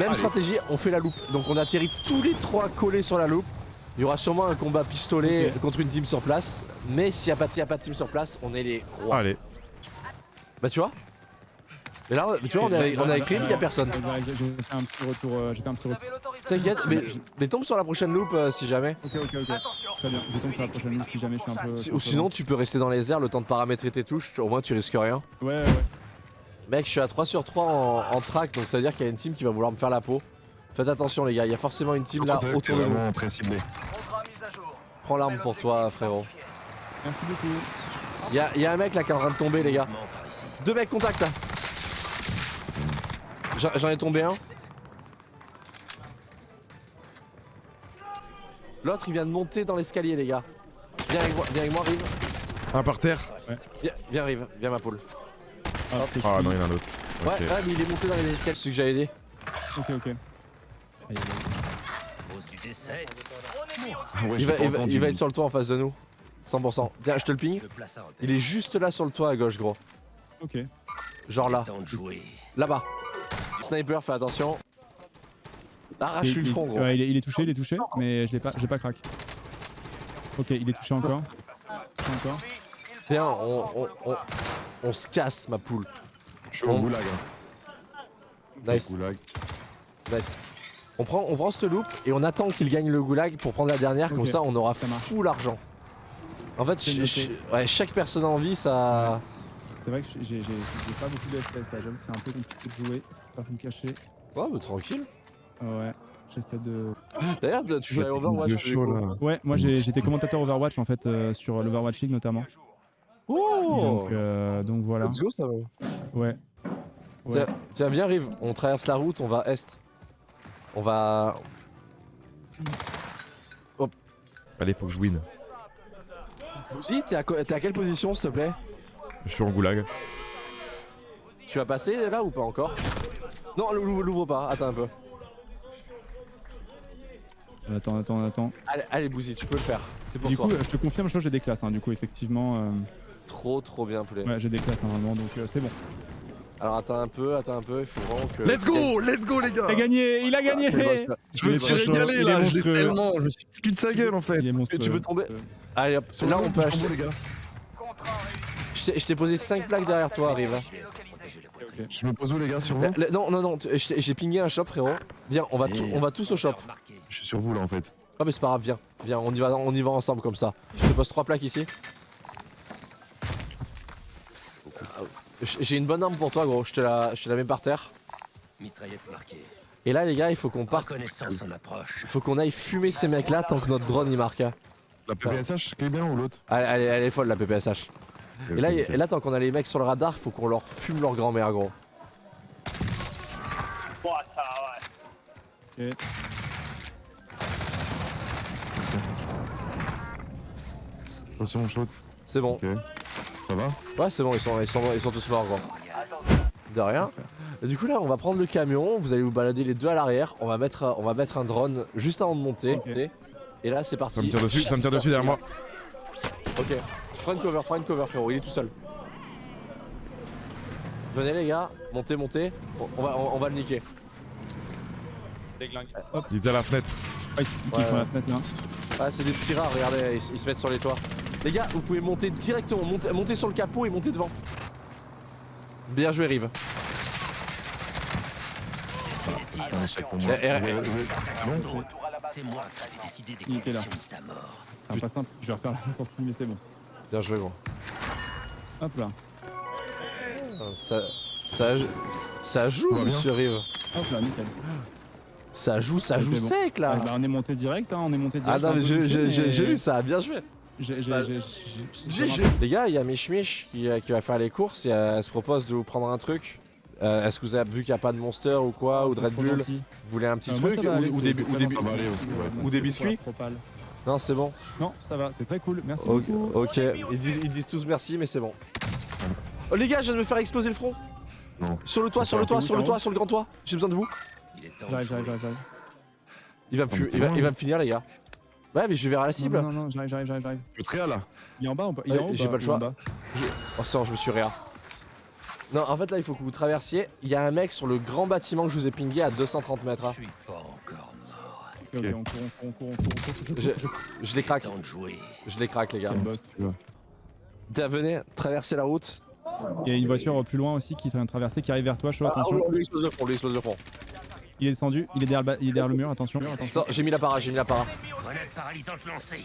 Même Allez. stratégie, on fait la loupe. Donc on atterrit tous les trois collés sur la loupe. Il y aura sûrement un combat pistolet contre une team sur place. Mais s'il n'y a, pas- s'il y a pas de team sur place, on est les rois. Allez. Bah tu vois Mais là, tu vois, on a, on a écrit, il n'y a personne. J'ai fait un petit retour. euh, retour. T'inquiète, mais, mais tombe sur la prochaine loupe euh, si jamais. Ok, ok, ok. Très bien. Je tombe sur la prochaine ligne si jamais je suis un peu. Si- Ou sinon, tu peux rester dans les airs le temps de paramétrer tes touches. Au moins, tu risques rien. Ouais, ouais. Mec, je suis à 3 sur 3 en, en track, donc ça veut dire qu'il y a une team qui va vouloir me faire la peau. Faites attention, les gars, il y a forcément une team là autour de nous. vraiment très ciblé. Prends l'arme pour toi, frérot. Merci beaucoup. Il y a, il y a un mec là qui est en train de tomber, les gars. Deux mecs, contact là. J'en- ai tombé un. L'autre, il vient de monter dans l'escalier, les gars. Viens avec moi, viens avec moi, Rive. Un par terre. Viens, viens Rive, viens ma poule. Ah, Ah non, il y en a un autre. Ouais, ouais, mais il est monté dans les escaliers, celui que j'avais dit. Ok, ok. Aïe, aïe, Ah Ouais, Il va, il va- entendu. il va être sur le toit en face de nous. 100%. Tiens, je te le ping. Il est juste là sur le toit à gauche, gros. Ok. Genre là. Là-bas. Sniper, fais attention. Arrache Il- le front, gros. Ouais, il est, il est touché, il est touché, mais je l'ai pas, pas crack. Ok, il est touché encore. On, on, on, on se casse, ma poule. Je suis au On- goulag. hein. Nice, Goulag. nice. On prend, on prend ce loop et on attend qu'il gagne le goulag pour prendre la dernière, comme ça on aura ça marche. full argent. En fait, ch- ch- ouais, chaque personne en vie, ça. C'est vrai que j'ai pas beaucoup de FPS là, j'avoue que c'est un peu compliqué de jouer. Pas vous me cacher. Ouais, bah, tranquille. Ah ouais, j'essaie de. D'ailleurs, tu joues à Overwatch. chaud là. Ouais, moi j'étais commentateur Overwatch en fait euh, sur l'Overwatch League notamment. Oh Donc, euh, donc voilà. Let's go, ça va. Ouais. Ouais. Tiens, tiens, viens, Rive. On traverse la route, on va est. On va. Allez, faut que je win. Si, t'es à, quelle position, s'il te plaît? Je suis en goulag. Tu vas passer là ou pas encore? Non, l'ouvre pas, attends un peu. Attends, attends, attends. Allez, allez Bouzy, tu peux le faire. C'est pour Du toi. coup, je te confirme, je crois que j'ai des classes. Hein, du coup, effectivement, euh, Trop, trop bien, poulet. ouais, j'ai des classes normalement, donc euh, c'est bon. Alors attends un peu, attends un peu, il faut vraiment que. Let's go, let's go les gars. Il a gagné, il a gagné. C'est- Je me suis régalé là, je l'ai tellement, je me suis foutu de sa gueule en fait. Tu peux tomber. Euh, Allez hop, là on peut acheter. tombeau, les gars. Je t'ai- posé 5 plaques derrière toi, arrive. Je me pose où les gars sur vous Non, non, non, j'ai pingé un shop, frérot. Viens, on va, on va tous au shop. Je suis sur vous là en fait. Ah, mais c'est pas grave, viens. Viens, on y va, on y va ensemble comme ça. Je te pose 3 plaques ici. J'ai une bonne arme pour toi, gros. Je te la, je te la mets par terre. Mitraillette marquée. Et là, les gars, il faut qu'on parte. Reconnaissance en approche. Il faut qu'on aille fumer ces mecs-là tant que notre drone il marque. La PPSH qui est bien ou l'autre? Elle, elle est- elle est folle, la PPSH. Et là, et là, tant qu'on a les mecs sur le radar, faut qu'on leur fume leur grand-mère, gros. ok. Attention. C'est bon. Ça va Ouais, c'est bon, ils sont, ils, sont, ils sont tous morts, gros. De rien. Du coup, là, on va prendre le camion. Vous allez vous balader les deux à l'arrière. On va mettre, on va mettre un drone juste avant de monter. Et là, c'est parti. Ça me tire dessus, ça me tire dessus derrière moi. Ok. Prends une cover, prends une cover, frérot. Il est tout seul. Venez, les gars. Montez, montez. On, va, on, on va le niquer. Il était à la fenêtre. Ah, ils Ouais, la fenêtre là. Ah, c'est des petits rats, regardez, ils, ils se mettent sur les toits. Les gars, vous pouvez monter directement, monter, monter sur le capot et monter devant. Bien joué, Rive. C'est moi. Eh, eh, eh. C'est moi qui vais décider des Il était là. conditions de sa mort. C'est pas simple, je vais refaire la sortie, mais c'est bon. Bien joué, gros. Hop là. Ah, Ça, ça, ça joue, monsieur Rive. Hop là, nickel. Ça joue, ça joue bon. sec, là. Ah, bah, on est monté direct, hein, on est monté Ah direct. non, j'ai- j'ai- mais j'ai vu ça, bien joué. J'ai- ça- j'ai- j'ai- j'ai- Les gars, il y a Mich Mich qui, euh, qui va faire les courses et euh, elle se propose de vous prendre un truc. Euh, Est-ce que vous avez vu qu'il n'y a pas de Monster ou quoi, ou de Red Bull. Vous voulez un petit Euh, moi, truc ça va ou, aller, ou c'est- des, c'est ou ou biscuits. Non, c'est bon. Non, ça va, c'est très cool, merci Ok, beaucoup. ok. Ils, disent, ils disent tous merci, mais c'est bon. Oh les gars, je viens de me faire exploser le front. Non. Sur le toit, sur le toit, sur le toit, sur le grand toit. J'ai besoin de vous. Il est temps de J'arrive, jouer. j'arrive. Il va me, fu- mais t'es il va, loin, il va là. me finir, les gars. Ouais, mais je vais vers la cible. Non, non, non, j'arrive, j'arrive, j'arrive, j'arrive. Je suis très là. Il est en bas ou pas Il est Ouais, en haut ou j'ai pas le choix. Oh, bon, je me suis réa. Non, en fait là il faut que vous traversiez. Il y a un mec sur le grand bâtiment que je vous ai pingé à 230 mètres. Je hein. suis pas encore mort. On court, on court, on court, on on. Je, je les craque, Temps de jouer. je les craque les gars. Venez, traversez la route. Il y a une voiture plus loin aussi qui est en train de traverser, qui arrive vers toi, chaud, Ah, attention. on lui explose le front, on lui explose le front. Il est descendu, il est derrière le, ba- il est derrière le mur, attention. attention. J'ai mis la para, j'ai mis la para. Grenade paralysante lancée.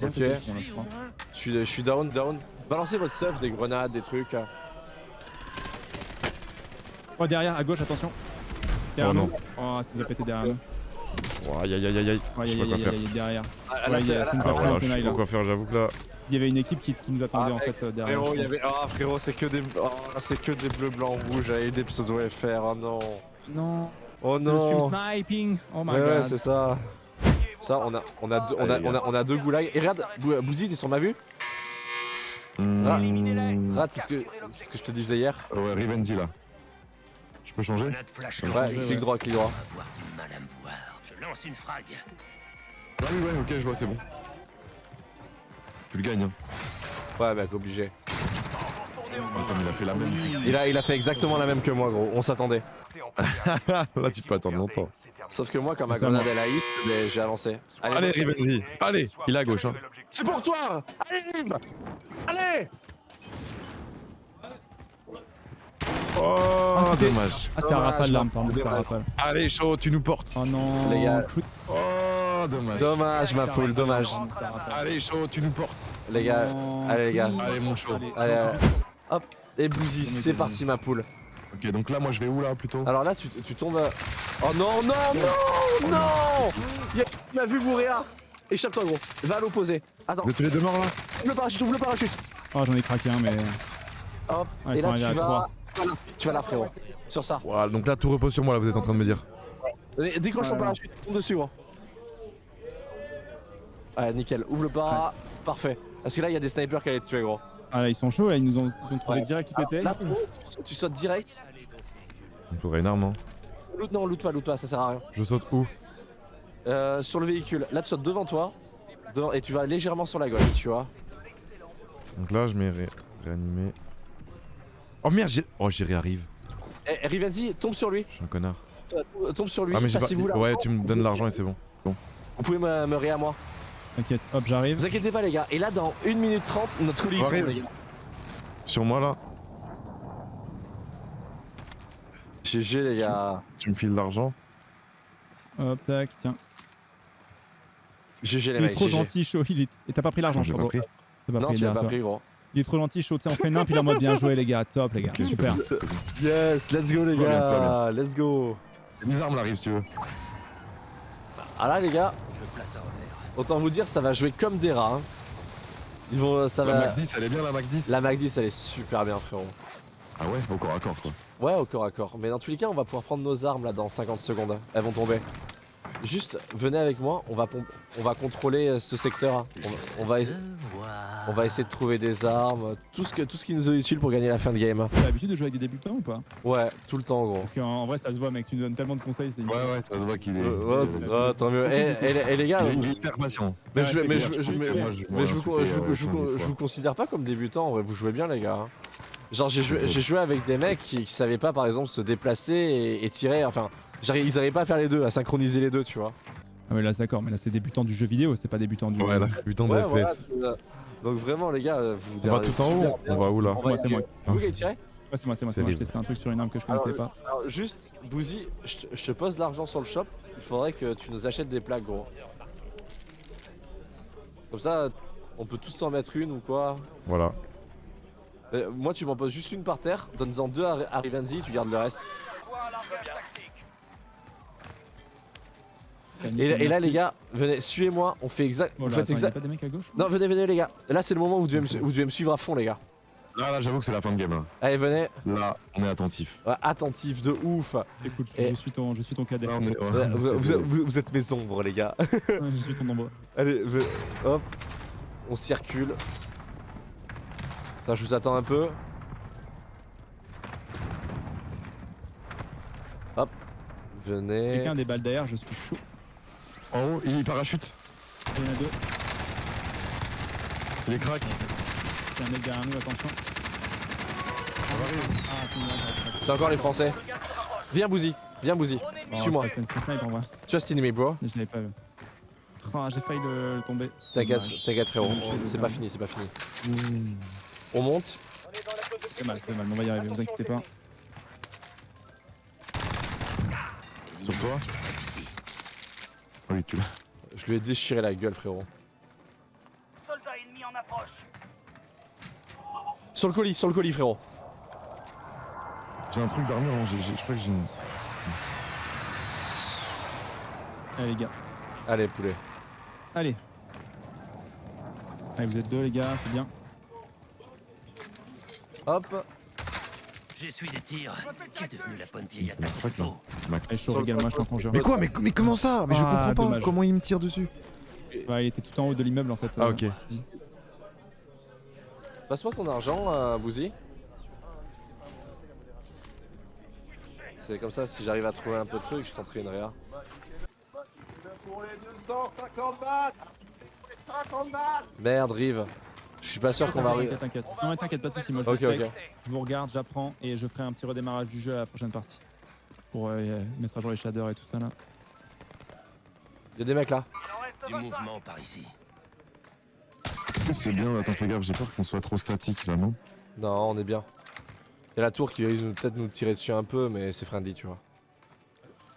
Ok. je suis, je suis down, down. Balancez votre stuff, des grenades, des trucs. Oh, derrière, à gauche, attention. Derrière Oh nous. Oh, ça nous a pété derrière nous. Oh, Aïe aïe aïe aïe aïe. Oh, Je sais pas quoi faire. derrière. Ah, Ouais, là, là, Ah je sais tenaille, pas là. quoi faire, j'avoue que là. Il y avait une équipe qui, qui nous attendait Ah, en fait euh, derrière. Frérot, il y je avait. Ah, frérot, c'est que des. Oh, c'est que des bleus, blancs, rouges. J'avais des pseudo FR. Oh non. Non, Oh le non. sniping. Oh my Ouais, ouais, god. c'est ça. Ça, on a, on a, deux, on a, on a, on a deux goulags. Et regarde, Bou- Bouzy, t'es sur ma vue Hmm, Rate, c'est ce que, c'est ce que je te disais hier. Ouais, Rivenzi là. Je peux changer Ouais, clic droit, clic droit. On va avoir du mal à me voir. Je lance une frag. Ah oui, ouais, ok, je vois, c'est bon. Tu le gagnes, hein. Ouais, mec, obligé. Attends, mais il a fait la même. Il a, il a fait exactement la même que moi, gros. On s'attendait. Là, tu peux attendre longtemps. Sauf que moi, quand ma grenade elle a hit, mais j'ai avancé. Allez, Rivenzi. Allez, il est à gauche. Hein. C'est pour toi Allez Allez Oh, Ah, dommage. Ah, c'était un rafale l'arme, pardon, dommage. c'était un rafale. Allez, chaud, tu nous portes. Oh non. Les gars. shoot. Oh, dommage. Dommage, ma poule, dommage. Allez, chaud, tu nous portes. Les gars, Non. allez, les gars. Allez, mon chaud. Allez, allez. hop, et Bouzy, c'est parti, ma poule. Ok, donc là, moi, je vais où là plutôt? Alors là, tu, tu tombes. euh, Oh non, non, non, non Il y a- Il m'a vu Bouréa Échappe-toi, gros. Va à l'opposé. Attends, Vous êtes tous les deux morts là? Ouvre le parachute, ouvre le parachute. Oh, j'en ai craqué un, mais. Hop, ils et là, tu vas. tu vas là, frérot. Sur ça. Voilà, donc là, tout repose sur moi, là, vous êtes en train de me dire. Décroche ton Ouais. parachute, tombe dessus, gros. Ouais, nickel. Ouvre le para. Parfait. Parce que là, il y a des snipers qui allaient te tuer, gros. Ah, là, ils sont chauds, là, ils nous ont, ils ont trouvé Ouais. direct qui était. Là, tu sautes direct. Il faudrait une arme, hein. Loot, non, loot pas, loot pas, ça sert à rien. Je saute où? Euh, sur le véhicule. Là, tu sautes devant toi. devant- et tu vas légèrement sur la gauche, tu vois. Donc là, je mets ré- réanimé. Oh merde, j'ai. Oh, j'y réarrive. Eh, Rivenzi, tombe sur lui. Je suis un connard. Euh, Tombe sur lui. Ah, mais j'ai pas. Ouais, tu me donnes l'argent et c'est bon. Vous pouvez me, me ré à moi. T'inquiète, hop, j'arrive. Vous inquiétez pas, les gars. Et là, dans 1 minute 30, notre colis Arrive. tombe, les gars. Sur moi là, GG, les gars. tu me files l'argent. Hop, tac, tiens. GG, les Il est mecs. trop GG. gentil, chaud. Il est... Et t'as pas pris l'argent, je crois. pas pris. T'as pas Non, pris tu l'as pas toi. pris, gros. Il est trop gentil, chaud. Tu sais, on fait nimp, il est en mode bien joué, les gars. Top, les gars. Super. Yes, let's go, les Très bien, gars. Let's go. Mes armes là, si tu veux. Ah là, les gars, Je place un revers. Autant vous dire, ça va jouer comme des rats. hein. Ils vont, ça La va. Mac 10, elle est bien la Mac 10 La Mac 10, elle est super bien, frérot. Ah ouais, au corps à corps quoi. Ouais, au corps à corps. Mais dans tous les cas, on va pouvoir prendre nos armes là dans 50 secondes. Elles vont tomber. Juste, venez avec moi, on va, on va contrôler euh, ce secteur. hein. On, on va, on va essayer de trouver des armes, tout ce, que, tout ce qui nous est utile pour gagner la fin de game. T'as l'habitude de jouer avec des débutants ou pas? Ouais, tout le temps, gros. Parce qu'en en vrai, ça se voit, mec. Tu nous donnes tellement de conseils. c'est Ouais, ouais, ça se voit qu'il est. Euh, ouais, ouais, tant mieux. Et, et les- et les gars, il est- vous- il est hyper patient. mais, Ouais, je, vous, insulter, je vous- euh, considère pas comme débutant, en vrai, vous jouez bien, les gars. hein. Genre, j'ai joué, j'ai joué avec des mecs qui, qui savaient pas, par exemple, se déplacer et, et tirer. Enfin, ils arrivaient pas à faire les deux, à synchroniser les deux, tu vois. Ah, mais là, c'est d'accord. Mais là, c'est débutant du jeu vidéo, c'est pas débutant du. Ouais, là, putain de Ouais, FPS. vois. Donc, vraiment, les gars, vous On va tout en haut bien. On va où là Moi, c'est moi. Vous qui avez tiré Ouais, c'est moi, c'est moi, C'est moi. Je testais un truc sur une arme que je Alors, connaissais pas. alors, juste, Bouzy, je te- je te pose de l'argent sur le shop. Il faudrait que tu nous achètes des plaques, gros. Comme ça, on peut tous s'en mettre une ou quoi. Voilà. Euh, moi, tu m'en poses juste une par terre. Donne-en deux à, à Rivenzi, tu gardes le reste. Et, et là, les gars, venez, suivez-moi. On fait exact. Oh a exact. pas des mecs à gauche Non, venez, venez, les gars. Là, c'est le moment où vous devez, me, su- vous devez me suivre à fond, les gars. Là, là, j'avoue que c'est la fin de game. Là, Allez, venez. Là, on est attentif. Ouais, attentif de ouf. Écoute, Et- je suis ton, je suis ton cadet. Là, on est. Ouais, ouais, vous, c'est vous- beau. vous- vous êtes mes ombres, les gars. je suis ton nombre. Allez, ve- hop. On circule. Attends, je vous attends un peu. Hop. Venez. Quelqu'un a des balles d'air, je suis chaud. En haut, il parachute. Il y en a deux. Il est crack. Il y a un mec derrière nous, attention. Ah. C'est encore les Français. Viens, Bouzy. Viens, Bouzy. Oh, Suis-moi. c'est. Just in me, bro. Mais je l'avais pas vu. Ah, J'ai failli le, le tomber. T'inquiète, t'inquiète, frérot. C'est pas fini, c'est pas fini. Ouh. On monte. C'est mal, c'est mal, on va y arriver, vous inquiétez pas. Sur toi Oui, tu l'as. Je lui ai déchiré la gueule, frérot. Soldat ennemi en approche. Sur le colis, sur le colis, frérot. J'ai un truc d'armure, hein, je crois que j'ai une. Allez les gars, Allez, poulet. allez. Allez, vous êtes deux les gars, c'est bien. Hop. J'essuie des tirs. Qu'est devenu la bonne vieille attaque t'en. Mais quoi mais, mais comment ça? Mais je Ah, comprends pas dommage. comment il me tire dessus. Ouais, il était tout en haut de l'immeuble en fait. Ah ok. Passe-moi ton argent, euh, Bouzy. C'est comme ça, si j'arrive à trouver un peu de trucs, je tenterai une réa. Merde, Rive. Je suis pas sûr qu'on va arriver. T'inquiète, t'inquiète. Non mais t'inquiète, pas de soucis, moi je Ok, le fais. ok. Je vous regarde, j'apprends et je ferai un petit redémarrage du jeu à la prochaine partie. Pour euh, mettre à jour les shaders et tout ça là. Y'a des mecs là. Il Du 25. mouvement par ici. C'est bien, attends, fais gaffe, j'ai peur qu'on soit trop statique là, non? Non, on est bien. Y'a la tour qui va peut-être nous tirer dessus un peu, mais c'est friendly, tu vois.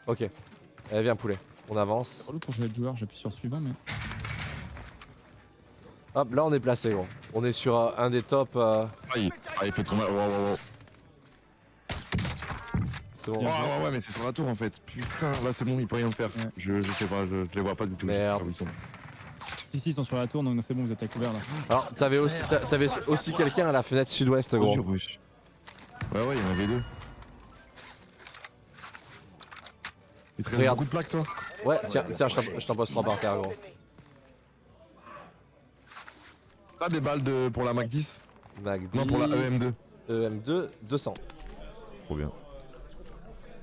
Ok. Allez, viens, poulet. On avance. Pour le joueur, j'appuie sur suivant mais. Hop, là on est placé, gros. On est sur euh, un des tops. euh, ah il... ah, il fait trop mal. Ouais, ouais, ouais. C'est bon. Ouais, ouais, ouais, mais c'est sur la tour en fait. Putain, là c'est bon, il peut rien faire. Ouais. Je, je sais pas, je, je les vois pas du tout. je sais Merde. pas où ils sont. Si, si, ils sont sur la tour, donc c'est bon, vous êtes à couvert là. Alors, t'avais aussi, t'avais aussi quelqu'un à la fenêtre sud-ouest, gros. Ouais, ouais, il y en avait deux. Il te reste Regarde. beaucoup de plaques toi? Ouais, tiens, tiens, je t'en- je t'en pose trois par terre, gros. T'as des balles de... pour la Mac 10 Mac Non, pour la E 10, EM2. EM2, 200. Trop bien.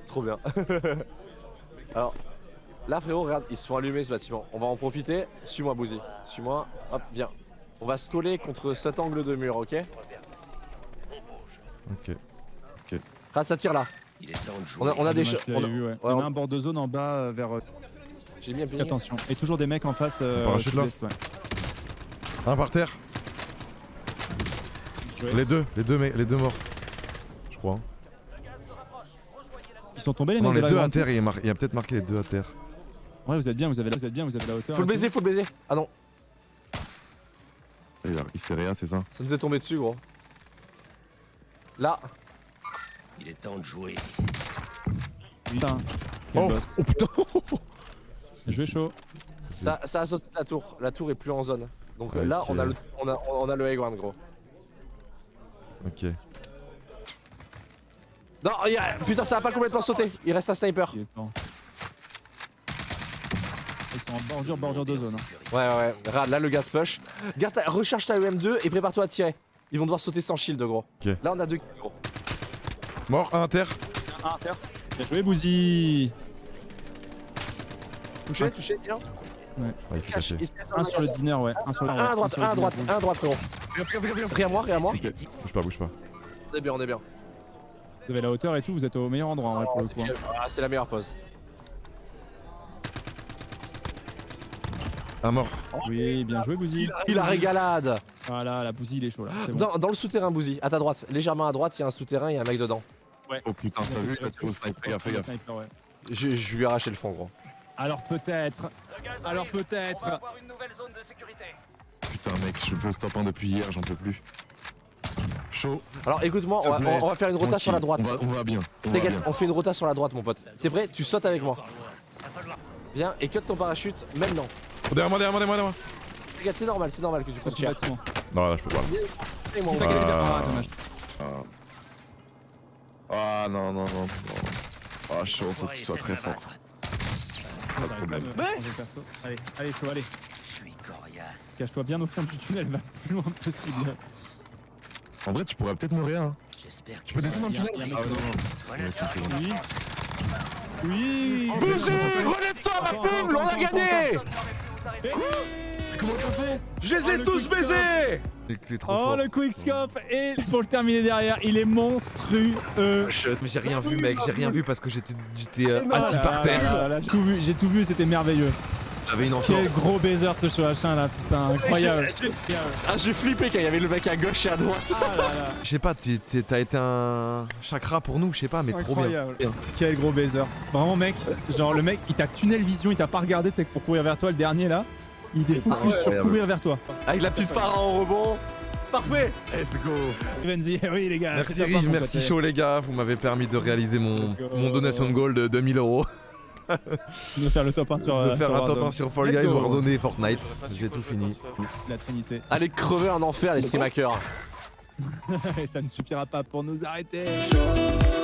Trop bien. Alors, là, frérot, regarde, ils se font allumer ce bâtiment. On va en profiter. Suis-moi, Bouzy. Suis-moi. Hop, viens. On va se coller contre cet angle de mur, ok Ok. Rad, ça tire là. Il est temps de On a, on a des choses. vu, ouais. En a un bord de zone en bas euh, vers. euh, J'ai bien. Attention. Et toujours des mecs en face. Euh, parachute, là sud-est, ouais. Un par terre. Joué. Les deux, les deux, mais les deux morts. Je crois. Ils sont tombés les Non, les deux à terre, il y a, peut-être marqué les deux à terre. Ouais, vous êtes bien, vous avez la, vous êtes bien, vous avez la hauteur. Faut le baiser, faut le baiser. Ah non, Il, s'est rien, c'est ça ça nous est tombé dessus, gros. Là, Il est temps de jouer. Putain. Oh, oh putain Bien joué chaud. ça, ça a sauté la tour. La tour est plus en zone. Donc là, on a le, on a, on a le high ground, gros. Ok. Non, il y a- putain, ça a pas complètement sauté. Il reste un sniper. Ils sont en bordure, bordure de zone. hein. Ouais, ouais, ouais. Regarde, là, le gaz push. Garde ta- recharge ta EM2 et prépare-toi à tirer. Ils vont devoir sauter sans shield, gros. Ok. Là, on a deux kills, gros. Mort, un à terre. Ah, terre. Bien joué, Bouzy. Touché, touché, bien. Il s'est Cache, caché. il se cache Un sur le dîner, ouais. Un sur le Un à droite, un à droite, un à droite, frérot. Rien à moi, rien à moi. Bouge pas, bouge pas. On est bien, on est bien. Vous avez la hauteur et tout, vous êtes au meilleur endroit en vrai pour le coup. hein. Ah, c'est la meilleure pause. Un mort. Oui, bien joué, Bouzy. Il la régalade. Voilà, la Bouzy, il est chaud là. bon. Dans, dans le souterrain, Bouzy, à ta droite, légèrement à droite, il y a un souterrain, il y a un mec dedans. Oh putain, t'as vu Let's go, snipe, fais gaffe, fais gaffe. Sniper, ouais. Je, je lui ai arraché le fond, gros. Alors peut-être. Alors peut-être. On va avoir une nouvelle zone de sécurité. Putain, mec, je veux stop 1 depuis hier, j'en peux plus. Chaud. Alors écoute-moi, on, va- plaît, on va faire une rota sur la droite. On va, on va bien. On va T'inquiète, bien. on fait une rota sur la droite, mon pote. T'es prêt? Tu sautes avec moi. Viens et cut ton parachute maintenant. Oh, derrière moi, derrière moi, derrière moi. Regarde, c'est normal, c'est normal que tu fasses cher. Non, là, je peux pas. Et moi, Ah. Ah, non, non, non. non. Ah, chaud, faut qu'il soit très fort. Pas de problème. Ouais. Allez, allez, chaud, allez. Je suis coriace. Cache-toi bien au fond du tunnel, va le plus loin possible. En vrai, tu pourrais peut-être me rien. hein. J'espère que Tu peux descendre dans le tunnel Ah non. Voilà. Oui. Oui Bouzy, relève-toi, ma poule, on a gagné arrêter. Comment t'as fait Je les ai le tous baisés Oh fort. le quickscope et pour le terminer derrière, il est monstrueux. Mais j'ai rien vu, mec, j'ai rien vu parce que j'étais euh, Ah assis là par là terre. J'ai tout vu, j'ai tout vu, c'était merveilleux. J'avais une Quel gros baiser ce H1 là, putain, incroyable. J'ai- Ah, j'ai flippé quand il y avait le mec à gauche et à droite. Ah là là, Je sais pas, t'as été un chakra pour nous, je sais pas, mais trop bien. Quel gros baiser. Vraiment mec, genre le mec, il t'a tunnel vision, il t'a pas regardé, tu sais, pour courir vers toi, le dernier là, il était focus sur courir vers toi. Avec la petite para en rebond. Parfait Let's go. Renzi, oui les gars. Merci c'est mon merci chaud les gars, vous m'avez permis de réaliser mon, mon donation de gold de 2000 euros. De faire le top 1 sur De euh, faire sur un top Warzone. 1 sur Fall Guys. Warzone et Fortnite. J'ai tout fini. La trinité. Allez crever en enfer les stream hackers. Et ça ne suffira pas pour nous arrêter. Show